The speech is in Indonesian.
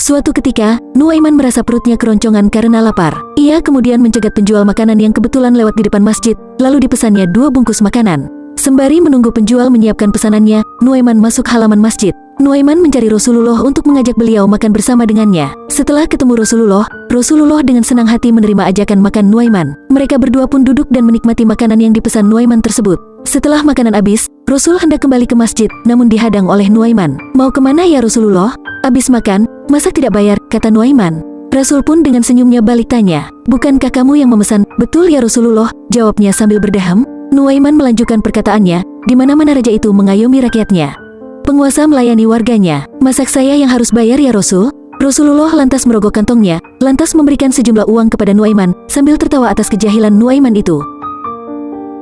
Suatu ketika, Nuaiman merasa perutnya keroncongan karena lapar. Ia kemudian mencegat penjual makanan yang kebetulan lewat di depan masjid, lalu dipesannya dua bungkus makanan. Sembari menunggu penjual menyiapkan pesanannya, Nuaiman masuk halaman masjid. Nuaiman mencari Rasulullah untuk mengajak beliau makan bersama dengannya. Setelah ketemu Rasulullah, Rasulullah dengan senang hati menerima ajakan makan Nuaiman. Mereka berdua pun duduk dan menikmati makanan yang dipesan Nuaiman tersebut. Setelah makanan habis, Rasul hendak kembali ke masjid, namun dihadang oleh Nuaiman. Mau ke mana ya Rasulullah? Habis makan, masa tidak bayar, kata Nuaiman. Rasul pun dengan senyumnya balik tanya, Bukankah kamu yang memesan? Betul ya Rasulullah, jawabnya sambil berdeham. Nuaiman melanjutkan perkataannya, di mana-mana raja itu mengayomi rakyatnya. Penguasa melayani warganya, masak saya yang harus bayar ya Rasul? Rasulullah lantas merogoh kantongnya, lantas memberikan sejumlah uang kepada Nuaiman, sambil tertawa atas kejahilan Nuaiman itu.